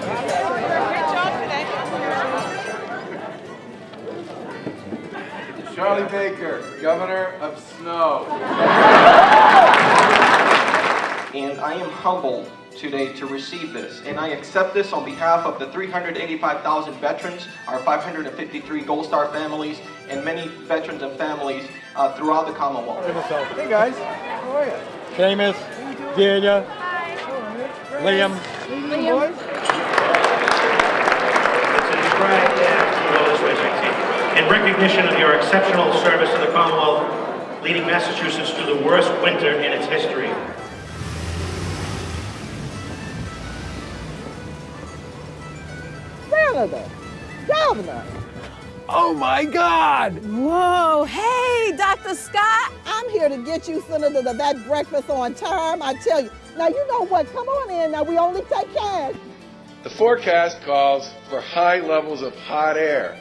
Hey. Great job today. Charlie Baker, Governor of Snow. and I am humbled today to receive this. And I accept this on behalf of the 385,000 veterans, our 553 Gold Star families, and many veterans and families uh, throughout the Commonwealth. Hey guys, how are you? Seamus, Delia, Liam. Liam. In recognition of your exceptional service to the Commonwealth, leading Massachusetts through the worst winter in its history. Senator, Governor. Oh my God! Whoa, hey, Dr. Scott. I'm here to get you, Senator, to that breakfast on time. I tell you. Now, you know what? Come on in. Now, we only take cash. The forecast calls for high levels of hot air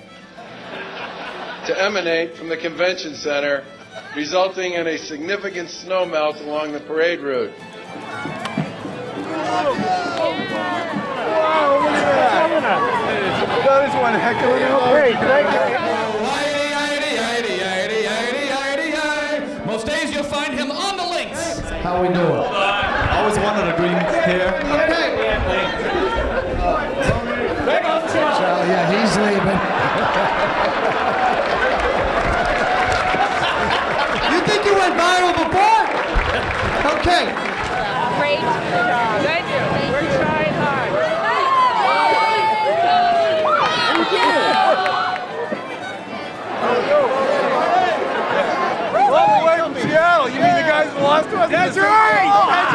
to emanate from the convention center, resulting in a significant snow melt along the parade route. Wow, look at that! That is one heck of a Great, thank you. Most days you'll find him on the links. How we doing? Always wanted a green hair. Charlie, lost to us. That's right. That's right.